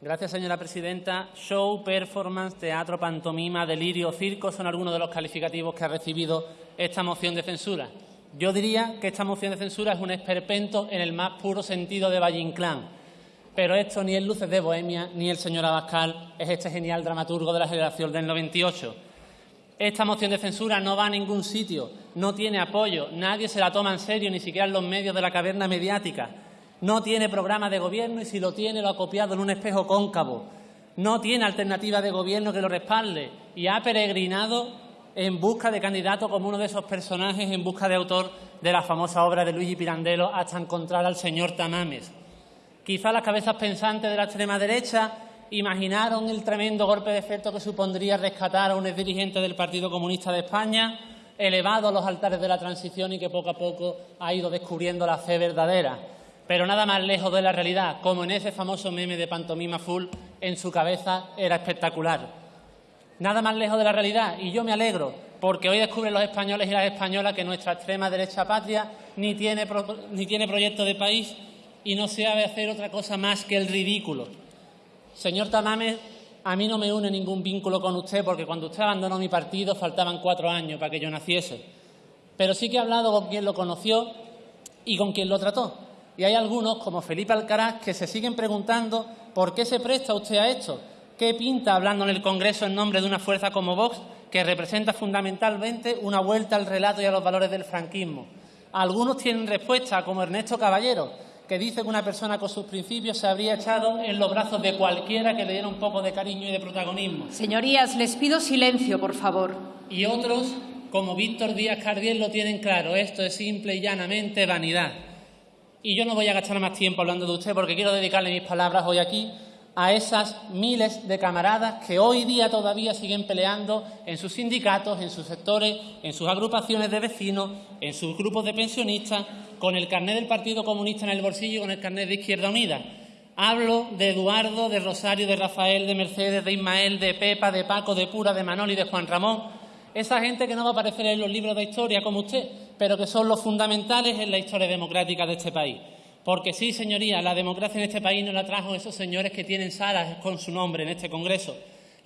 Gracias, señora presidenta. Show, performance, teatro, pantomima, delirio, circo son algunos de los calificativos que ha recibido esta moción de censura. Yo diría que esta moción de censura es un esperpento en el más puro sentido de Valle Inclán. Pero esto ni es Luces de Bohemia ni el señor Abascal es este genial dramaturgo de la generación del 98. Esta moción de censura no va a ningún sitio, no tiene apoyo, nadie se la toma en serio, ni siquiera en los medios de la caverna mediática. No tiene programa de gobierno y si lo tiene lo ha copiado en un espejo cóncavo. No tiene alternativa de gobierno que lo respalde y ha peregrinado en busca de candidato como uno de esos personajes en busca de autor de la famosa obra de Luigi Pirandello hasta encontrar al señor Tamames. Quizá las cabezas pensantes de la extrema derecha imaginaron el tremendo golpe de efecto que supondría rescatar a un exdirigente del Partido Comunista de España, elevado a los altares de la transición y que poco a poco ha ido descubriendo la fe verdadera. Pero nada más lejos de la realidad, como en ese famoso meme de pantomima full, en su cabeza era espectacular. Nada más lejos de la realidad, y yo me alegro, porque hoy descubren los españoles y las españolas que nuestra extrema derecha patria ni tiene, ni tiene proyecto de país y no sabe hacer otra cosa más que el ridículo. Señor Tamames, a mí no me une ningún vínculo con usted porque cuando usted abandonó mi partido faltaban cuatro años para que yo naciese. Pero sí que he hablado con quien lo conoció y con quien lo trató. Y hay algunos, como Felipe Alcaraz, que se siguen preguntando por qué se presta usted a esto. ¿Qué pinta hablando en el Congreso en nombre de una fuerza como Vox, que representa fundamentalmente una vuelta al relato y a los valores del franquismo? Algunos tienen respuesta, como Ernesto Caballero, que dice que una persona con sus principios se habría echado en los brazos de cualquiera que le diera un poco de cariño y de protagonismo. Señorías, les pido silencio, por favor. Y otros, como Víctor Díaz Cardiel, lo tienen claro. Esto es simple y llanamente vanidad. Y yo no voy a gastar más tiempo hablando de usted porque quiero dedicarle mis palabras hoy aquí a esas miles de camaradas que hoy día todavía siguen peleando en sus sindicatos, en sus sectores, en sus agrupaciones de vecinos, en sus grupos de pensionistas, con el carnet del Partido Comunista en el bolsillo y con el carnet de Izquierda Unida. Hablo de Eduardo, de Rosario, de Rafael, de Mercedes, de Ismael, de Pepa, de Paco, de Pura, de Manoli, de Juan Ramón. Esa gente que no va a aparecer en los libros de historia como usted, pero que son los fundamentales en la historia democrática de este país. Porque sí, señoría, la democracia en este país no la trajo esos señores que tienen salas con su nombre en este Congreso.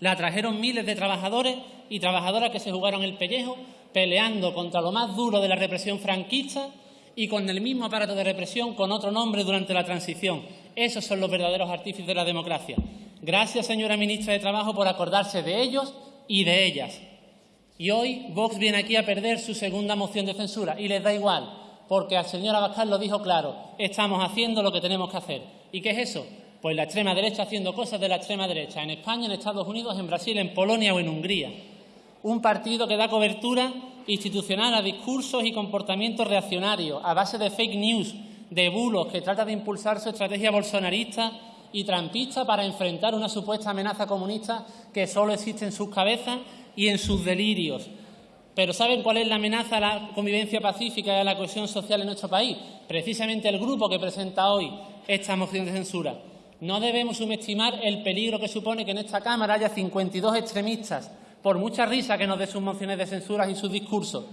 La trajeron miles de trabajadores y trabajadoras que se jugaron el pellejo peleando contra lo más duro de la represión franquista y con el mismo aparato de represión con otro nombre durante la transición. Esos son los verdaderos artífices de la democracia. Gracias, señora ministra de Trabajo, por acordarse de ellos y de ellas. Y hoy Vox viene aquí a perder su segunda moción de censura y les da igual porque al señor Abascal lo dijo claro, estamos haciendo lo que tenemos que hacer. ¿Y qué es eso? Pues la extrema derecha haciendo cosas de la extrema derecha, en España, en Estados Unidos, en Brasil, en Polonia o en Hungría. Un partido que da cobertura institucional a discursos y comportamientos reaccionarios, a base de fake news, de bulos, que trata de impulsar su estrategia bolsonarista y trampista para enfrentar una supuesta amenaza comunista que solo existe en sus cabezas y en sus delirios. Pero ¿saben cuál es la amenaza a la convivencia pacífica y a la cohesión social en nuestro país? Precisamente el grupo que presenta hoy esta moción de censura. No debemos subestimar el peligro que supone que en esta Cámara haya 52 extremistas, por mucha risa que nos dé sus mociones de censura y sus discursos,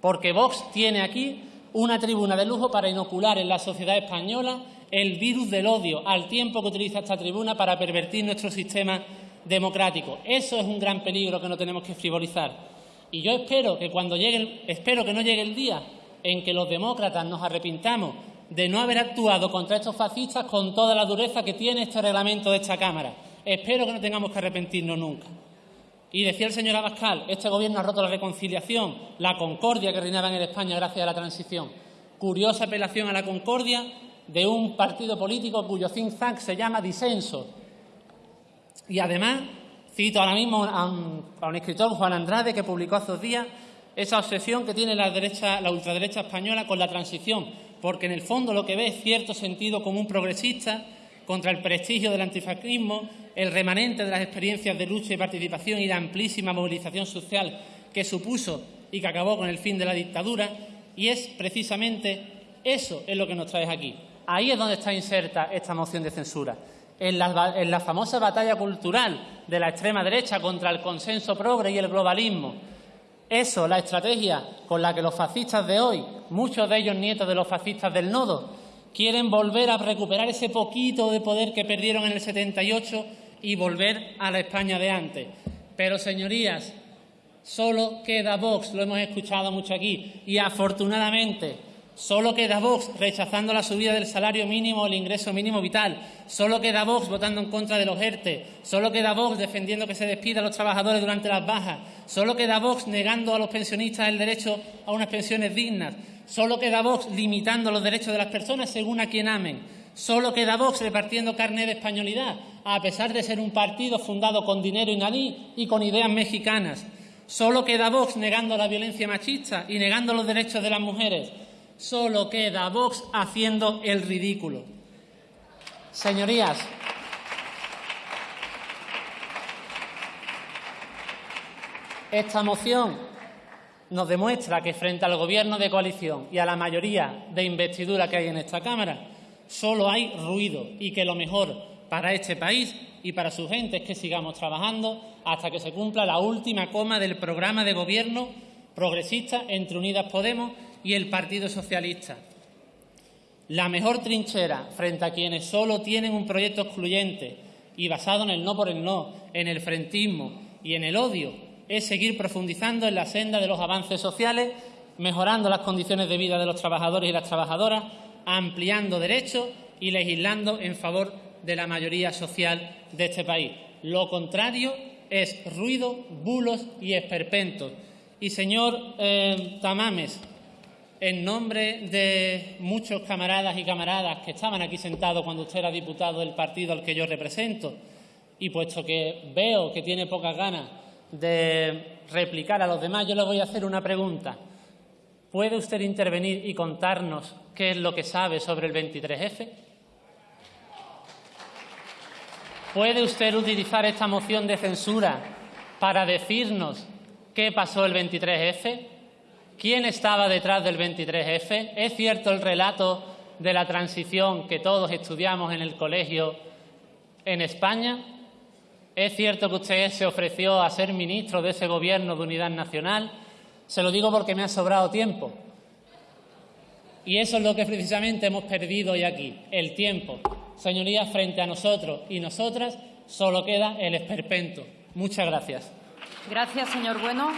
porque Vox tiene aquí una tribuna de lujo para inocular en la sociedad española el virus del odio, al tiempo que utiliza esta tribuna para pervertir nuestro sistema democrático. Eso es un gran peligro que no tenemos que frivolizar. Y yo espero que cuando llegue, espero que no llegue el día en que los demócratas nos arrepintamos de no haber actuado contra estos fascistas con toda la dureza que tiene este reglamento de esta Cámara. Espero que no tengamos que arrepentirnos nunca. Y decía el señor Abascal, este Gobierno ha roto la reconciliación, la concordia que reinaba en España gracias a la transición. Curiosa apelación a la concordia de un partido político cuyo think tank se llama disenso. Y además Cito ahora mismo a un, escritor, Juan Andrade, que publicó hace dos días esa obsesión que tiene la, derecha, la ultraderecha española con la transición, porque en el fondo lo que ve es cierto sentido común progresista contra el prestigio del antifascismo, el remanente de las experiencias de lucha y participación y la amplísima movilización social que supuso y que acabó con el fin de la dictadura, y es precisamente eso es lo que nos trae aquí. Ahí es donde está inserta esta moción de censura en la, famosa batalla cultural de la extrema derecha contra el consenso progre y el globalismo. Eso, la estrategia con la que los fascistas de hoy, muchos de ellos nietos de los fascistas del nodo, quieren volver a recuperar ese poquito de poder que perdieron en el 78 y volver a la España de antes. Pero, señorías, solo queda Vox, lo hemos escuchado mucho aquí, y afortunadamente solo queda Vox rechazando la subida del salario mínimo o el ingreso mínimo vital, solo queda Vox votando en contra de los ERTE, solo queda Vox defendiendo que se despida a los trabajadores durante las bajas, solo queda Vox negando a los pensionistas el derecho a unas pensiones dignas, solo queda Vox limitando los derechos de las personas según a quien amen. Solo queda Vox repartiendo carne de españolidad, a pesar de ser un partido fundado con dinero iraní y con ideas mexicanas. Solo queda Vox negando la violencia machista y negando los derechos de las mujeres. Solo queda Vox haciendo el ridículo. Señorías, esta moción nos demuestra que frente al Gobierno de coalición y a la mayoría de investidura que hay en esta Cámara, solo hay ruido y que lo mejor para este país y para su gente es que sigamos trabajando hasta que se cumpla la última coma del programa de gobierno progresista entre Unidas Podemos y el Partido Socialista. La mejor trinchera frente a quienes solo tienen un proyecto excluyente y basado en el no por el no, en el frentismo y en el odio, es seguir profundizando en la senda de los avances sociales, mejorando las condiciones de vida de los trabajadores y las trabajadoras, ampliando derechos y legislando en favor de la mayoría social de este país. Lo contrario es ruido, bulos y esperpentos. Y, señor eh, Tamames, en nombre de muchos camaradas y camaradas que estaban aquí sentados cuando usted era diputado del partido al que yo represento, y puesto que veo que tiene pocas ganas de replicar a los demás, yo le voy a hacer una pregunta. ¿Puede usted intervenir y contarnos qué es lo que sabe sobre el 23F? ¿Puede usted utilizar esta moción de censura para decirnos qué pasó el 23F? ¿Quién estaba detrás del 23F? ¿Es cierto el relato de la transición que todos estudiamos en el colegio en España? ¿Es cierto que usted se ofreció a ser ministro de ese gobierno de unidad nacional? Se lo digo porque me ha sobrado tiempo. Y eso es lo que precisamente hemos perdido hoy aquí, el tiempo. Señorías, frente a nosotros y nosotras solo queda el esperpento. Muchas gracias. Gracias, señor Bueno.